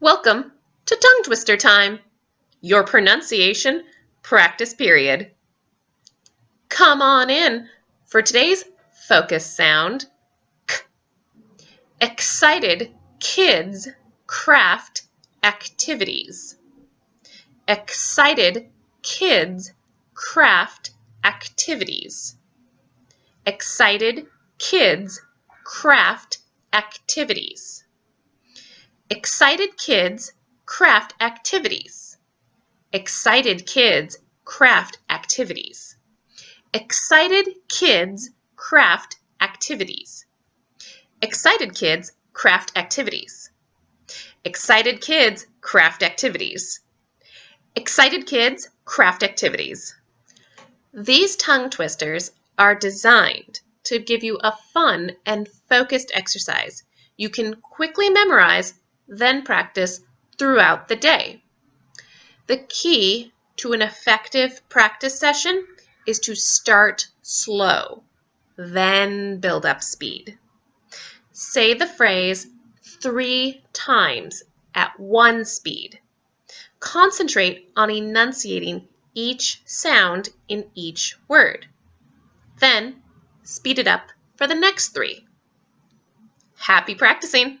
Welcome to Tongue Twister Time, your pronunciation practice period. Come on in for today's focus sound K. Excited kids craft activities. Excited kids craft activities. Excited kids craft activities. Excited kids craft activities. Excited kids craft activities. Excited kids craft activities. Excited kids craft activities. Excited kids craft activities. Excited kids craft activities. These tongue twisters are designed to give you a fun and focused exercise you can quickly memorize then practice throughout the day. The key to an effective practice session is to start slow, then build up speed. Say the phrase three times at one speed. Concentrate on enunciating each sound in each word. Then speed it up for the next three. Happy practicing!